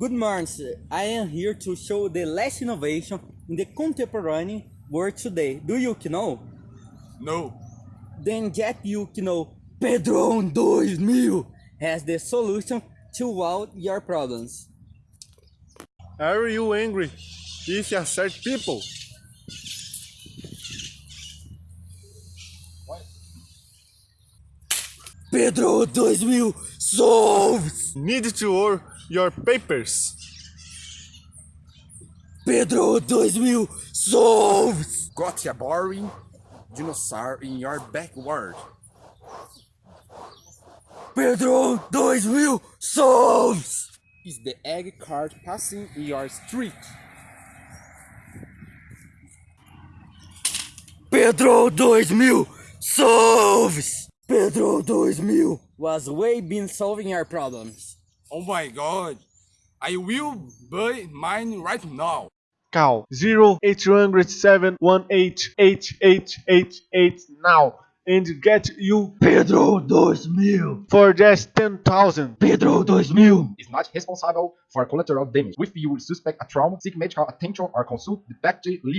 Good morning. I am here to show the last innovation in the contemporary world today. Do you know? No. Then Jet you know Pedro 2000 um, has the solution to all your problems. Are you angry if you search people? Pedro 2000 solves! Need to work your papers? Pedro 2000 solves! Got a boring dinosaur in your backyard. Pedro 2000 solves! Is the egg cart passing in your street? Pedro 2000 solves! Pedro 2000 was way been solving your problems. Oh my god! I will buy mine right now. Call 0800718888 now and get you Pedro 2000! for just 10,000. Pedro 2000! is not responsible for collateral damage. If you suspect a trauma, seek medical attention or consult the PACT lead.